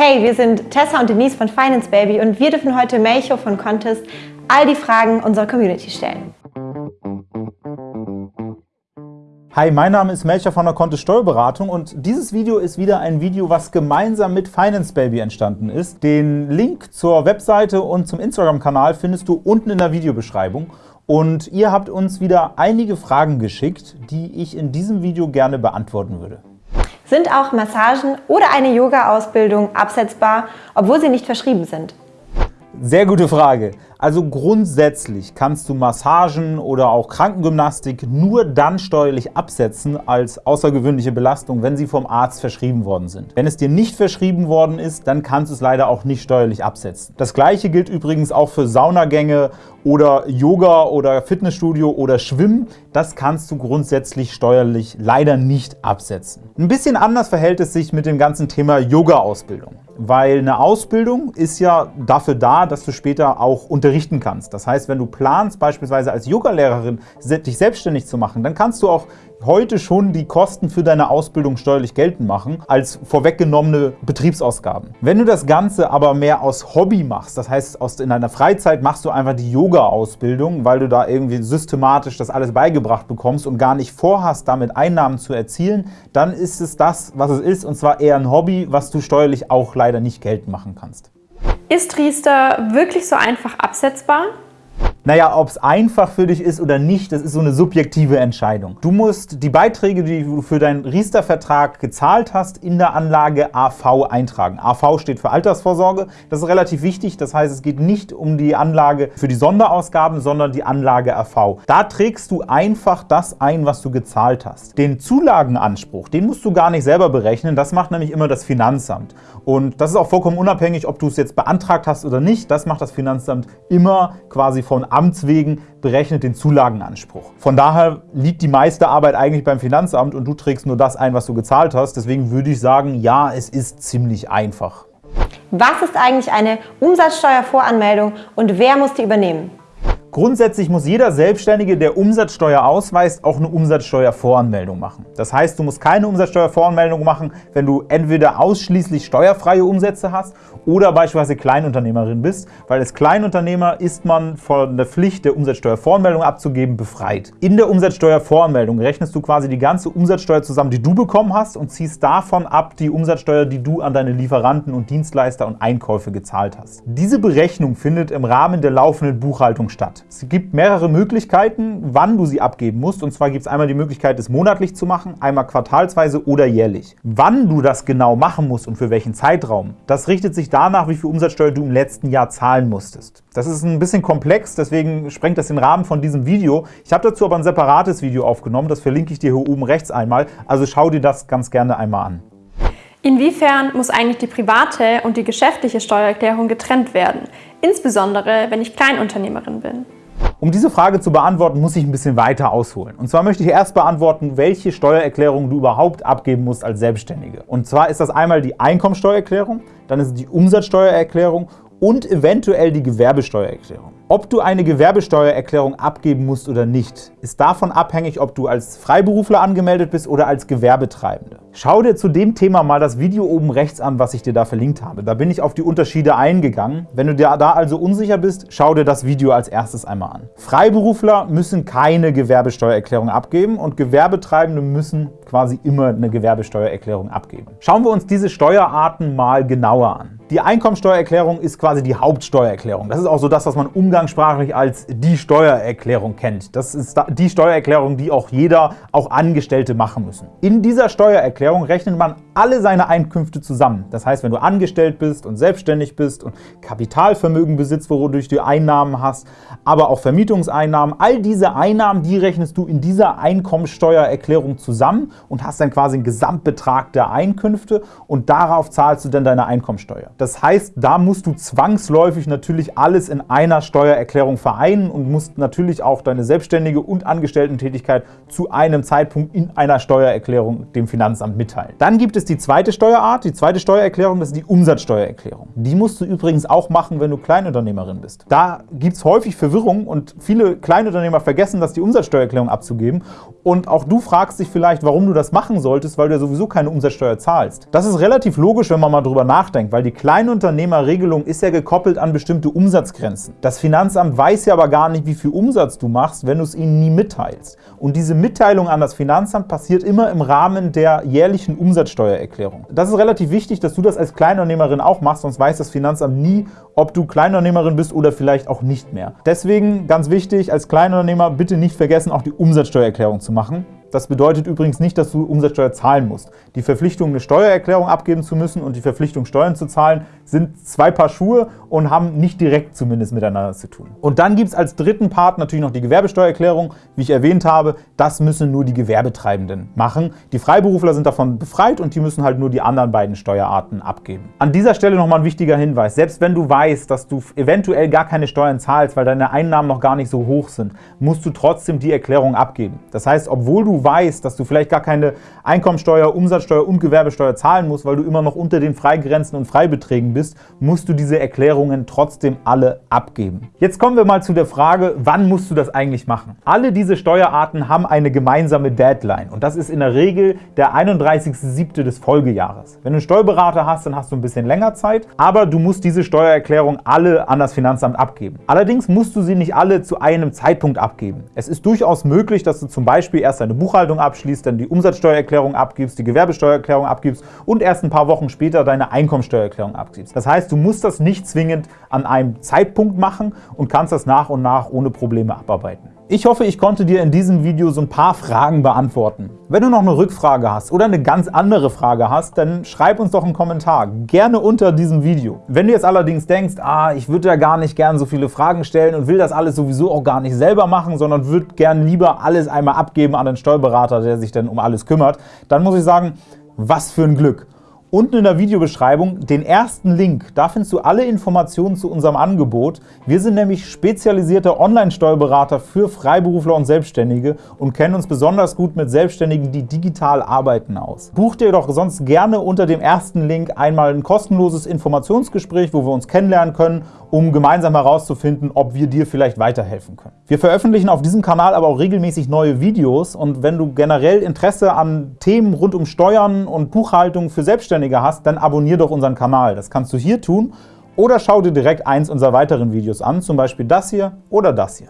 Hey, wir sind Tessa und Denise von Finance Baby und wir dürfen heute Melcho von Contest all die Fragen unserer Community stellen. Hi, mein Name ist Melcher von der Kontist Steuerberatung und dieses Video ist wieder ein Video, was gemeinsam mit Finance Baby entstanden ist. Den Link zur Webseite und zum Instagram-Kanal findest du unten in der Videobeschreibung. Und ihr habt uns wieder einige Fragen geschickt, die ich in diesem Video gerne beantworten würde. Sind auch Massagen oder eine Yoga-Ausbildung absetzbar, obwohl sie nicht verschrieben sind? Sehr gute Frage. Also grundsätzlich kannst du Massagen oder auch Krankengymnastik nur dann steuerlich absetzen als außergewöhnliche Belastung, wenn sie vom Arzt verschrieben worden sind. Wenn es dir nicht verschrieben worden ist, dann kannst du es leider auch nicht steuerlich absetzen. Das gleiche gilt übrigens auch für Saunagänge oder Yoga oder Fitnessstudio oder Schwimmen. Das kannst du grundsätzlich steuerlich leider nicht absetzen. Ein bisschen anders verhält es sich mit dem ganzen Thema Yoga-Ausbildung weil eine Ausbildung ist ja dafür da, dass du später auch unterrichten kannst. Das heißt, wenn du planst, beispielsweise als Yogalehrerin dich selbstständig zu machen, dann kannst du auch heute schon die Kosten für deine Ausbildung steuerlich geltend machen, als vorweggenommene Betriebsausgaben. Wenn du das Ganze aber mehr aus Hobby machst, das heißt, in deiner Freizeit machst du einfach die Yoga-Ausbildung, weil du da irgendwie systematisch das alles beigebracht bekommst und gar nicht vorhast, damit Einnahmen zu erzielen, dann ist es das, was es ist, und zwar eher ein Hobby, was du steuerlich auch leider nicht geltend machen kannst. Ist Riester wirklich so einfach absetzbar? Naja, ob es einfach für dich ist oder nicht, das ist so eine subjektive Entscheidung. Du musst die Beiträge, die du für deinen Riester-Vertrag gezahlt hast, in der Anlage AV eintragen. AV steht für Altersvorsorge. Das ist relativ wichtig. Das heißt, es geht nicht um die Anlage für die Sonderausgaben, sondern die Anlage AV. Da trägst du einfach das ein, was du gezahlt hast. Den Zulagenanspruch, den musst du gar nicht selber berechnen. Das macht nämlich immer das Finanzamt. Und das ist auch vollkommen unabhängig, ob du es jetzt beantragt hast oder nicht. Das macht das Finanzamt immer quasi von Amts wegen berechnet den Zulagenanspruch. Von daher liegt die meiste Arbeit eigentlich beim Finanzamt und du trägst nur das ein, was du gezahlt hast. Deswegen würde ich sagen, ja, es ist ziemlich einfach. Was ist eigentlich eine Umsatzsteuervoranmeldung und wer muss die übernehmen? Grundsätzlich muss jeder Selbstständige, der Umsatzsteuer ausweist, auch eine Umsatzsteuervoranmeldung machen. Das heißt, du musst keine Umsatzsteuervoranmeldung machen, wenn du entweder ausschließlich steuerfreie Umsätze hast oder beispielsweise Kleinunternehmerin bist, weil als Kleinunternehmer ist man von der Pflicht, der Umsatzsteuervoranmeldung abzugeben, befreit. In der Umsatzsteuervoranmeldung rechnest du quasi die ganze Umsatzsteuer zusammen, die du bekommen hast und ziehst davon ab die Umsatzsteuer, die du an deine Lieferanten und Dienstleister und Einkäufe gezahlt hast. Diese Berechnung findet im Rahmen der laufenden Buchhaltung statt. Es gibt mehrere Möglichkeiten, wann du sie abgeben musst. Und zwar gibt es einmal die Möglichkeit, es monatlich zu machen, einmal quartalsweise oder jährlich. Wann du das genau machen musst und für welchen Zeitraum, das richtet sich danach, wie viel Umsatzsteuer du im letzten Jahr zahlen musstest. Das ist ein bisschen komplex, deswegen sprengt das den Rahmen von diesem Video. Ich habe dazu aber ein separates Video aufgenommen, das verlinke ich dir hier oben rechts einmal. Also schau dir das ganz gerne einmal an. Inwiefern muss eigentlich die private und die geschäftliche Steuererklärung getrennt werden, insbesondere wenn ich Kleinunternehmerin bin? Um diese Frage zu beantworten, muss ich ein bisschen weiter ausholen. Und zwar möchte ich erst beantworten, welche Steuererklärung du überhaupt abgeben musst als Selbstständige. Und zwar ist das einmal die Einkommensteuererklärung, dann ist es die Umsatzsteuererklärung und eventuell die Gewerbesteuererklärung. Ob du eine Gewerbesteuererklärung abgeben musst oder nicht, ist davon abhängig, ob du als Freiberufler angemeldet bist oder als Gewerbetreibende. Schau dir zu dem Thema mal das Video oben rechts an, was ich dir da verlinkt habe. Da bin ich auf die Unterschiede eingegangen. Wenn du dir da also unsicher bist, schau dir das Video als erstes einmal an. Freiberufler müssen keine Gewerbesteuererklärung abgeben und Gewerbetreibende müssen quasi immer eine Gewerbesteuererklärung abgeben. Schauen wir uns diese Steuerarten mal genauer an. Die Einkommensteuererklärung ist quasi die Hauptsteuererklärung. Das ist auch so das, was man umgangssprachlich als die Steuererklärung kennt. Das ist die Steuererklärung, die auch jeder, auch Angestellte machen müssen. In dieser Steuererklärung rechnet man alle seine Einkünfte zusammen. Das heißt, wenn du angestellt bist und selbstständig bist und Kapitalvermögen besitzt, wodurch du Einnahmen hast, aber auch Vermietungseinnahmen, all diese Einnahmen, die rechnest du in dieser Einkommensteuererklärung zusammen und hast dann quasi einen Gesamtbetrag der Einkünfte und darauf zahlst du dann deine Einkommensteuer. Das heißt, da musst du zwangsläufig natürlich alles in einer Steuererklärung vereinen und musst natürlich auch deine selbstständige und Angestellten-Tätigkeit zu einem Zeitpunkt in einer Steuererklärung dem Finanzamt mitteilen. Dann gibt es die zweite Steuerart, die zweite Steuererklärung, das ist die Umsatzsteuererklärung. Die musst du übrigens auch machen, wenn du Kleinunternehmerin bist. Da gibt es häufig Verwirrung und viele Kleinunternehmer vergessen, dass die Umsatzsteuererklärung abzugeben. Und auch du fragst dich vielleicht, warum du das machen solltest, weil du ja sowieso keine Umsatzsteuer zahlst. Das ist relativ logisch, wenn man mal drüber nachdenkt, weil die Kleinunternehmerregelung ist ja gekoppelt an bestimmte Umsatzgrenzen. Das Finanzamt weiß ja aber gar nicht, wie viel Umsatz du machst, wenn du es ihnen nie mitteilst. Und diese Mitteilung an das Finanzamt passiert immer im Rahmen der jährlichen Umsatzsteuererklärung. Das ist relativ wichtig, dass du das als Kleinunternehmerin auch machst, sonst weiß das Finanzamt nie, ob du Kleinunternehmerin bist oder vielleicht auch nicht mehr. Deswegen ganz wichtig, als Kleinunternehmer bitte nicht vergessen, auch die Umsatzsteuererklärung zu machen. Das bedeutet übrigens nicht, dass du Umsatzsteuer zahlen musst. Die Verpflichtung, eine Steuererklärung abgeben zu müssen und die Verpflichtung, Steuern zu zahlen, sind zwei Paar Schuhe und haben nicht direkt zumindest miteinander zu tun. Und dann gibt es als dritten Part natürlich noch die Gewerbesteuererklärung. Wie ich erwähnt habe, das müssen nur die Gewerbetreibenden machen. Die Freiberufler sind davon befreit und die müssen halt nur die anderen beiden Steuerarten abgeben. An dieser Stelle nochmal ein wichtiger Hinweis. Selbst wenn du weißt, dass du eventuell gar keine Steuern zahlst, weil deine Einnahmen noch gar nicht so hoch sind, musst du trotzdem die Erklärung abgeben. Das heißt, obwohl du weißt, dass du vielleicht gar keine Einkommensteuer, Umsatzsteuer und Gewerbesteuer zahlen musst, weil du immer noch unter den Freigrenzen und Freibeträgen bist, musst du diese Erklärungen trotzdem alle abgeben. Jetzt kommen wir mal zu der Frage, wann musst du das eigentlich machen? Alle diese Steuerarten haben eine gemeinsame Deadline und das ist in der Regel der 31.07. des Folgejahres. Wenn du einen Steuerberater hast, dann hast du ein bisschen länger Zeit, aber du musst diese Steuererklärung alle an das Finanzamt abgeben. Allerdings musst du sie nicht alle zu einem Zeitpunkt abgeben. Es ist durchaus möglich, dass du zum Beispiel erst deine Buchhaltung abschließt, dann die Umsatzsteuererklärung abgibst, die Gewerbesteuererklärung abgibst und erst ein paar Wochen später deine Einkommensteuererklärung abgibst. Das heißt, du musst das nicht zwingend an einem Zeitpunkt machen und kannst das nach und nach ohne Probleme abarbeiten. Ich hoffe, ich konnte dir in diesem Video so ein paar Fragen beantworten. Wenn du noch eine Rückfrage hast oder eine ganz andere Frage hast, dann schreib uns doch einen Kommentar, gerne unter diesem Video. Wenn du jetzt allerdings denkst, ah, ich würde ja gar nicht gern so viele Fragen stellen und will das alles sowieso auch gar nicht selber machen, sondern würde gern lieber alles einmal abgeben an den Steuerberater, der sich dann um alles kümmert, dann muss ich sagen, was für ein Glück. Unten in der Videobeschreibung den ersten Link, da findest du alle Informationen zu unserem Angebot. Wir sind nämlich spezialisierte Online-Steuerberater für Freiberufler und Selbstständige und kennen uns besonders gut mit Selbstständigen, die digital arbeiten aus. Buch dir doch sonst gerne unter dem ersten Link einmal ein kostenloses Informationsgespräch, wo wir uns kennenlernen können, um gemeinsam herauszufinden, ob wir dir vielleicht weiterhelfen können. Wir veröffentlichen auf diesem Kanal aber auch regelmäßig neue Videos und wenn du generell Interesse an Themen rund um Steuern und Buchhaltung für Selbstständige Selbstständige hast, dann abonniere doch unseren Kanal. Das kannst du hier tun oder schau dir direkt eins unserer weiteren Videos an, zum Beispiel das hier oder das hier.